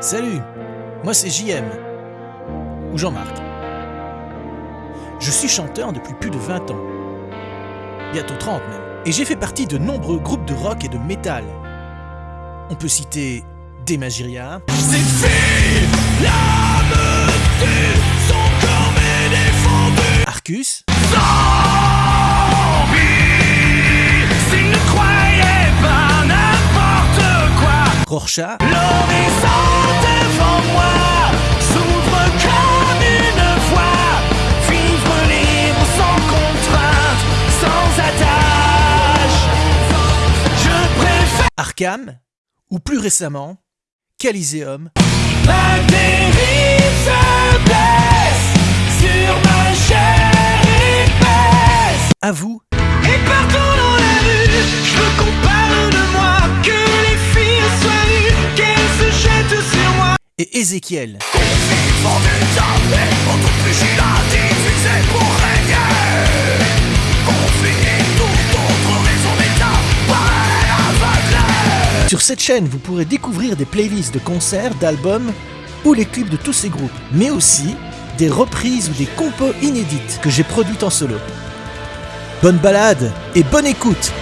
Salut, moi c'est JM, ou Jean-Marc. Je suis chanteur depuis plus de 20 ans, bientôt 30 même, et j'ai fait partie de nombreux groupes de rock et de métal. On peut citer l'âme tue, son corps m'est défendu. Arcus, Zombie, s'il ne croyait pas n'importe quoi. Rorschach, L'horizon Arkham, ou plus récemment, Coliseum, ma dérive se blesse sur ma chair épaisse. à vous, aveugle. Sur cette chaîne, vous pourrez découvrir des playlists de concerts, d'albums ou les clips de tous ces groupes, mais aussi des reprises ou des compos inédites que j'ai produites en solo. Bonne balade et bonne écoute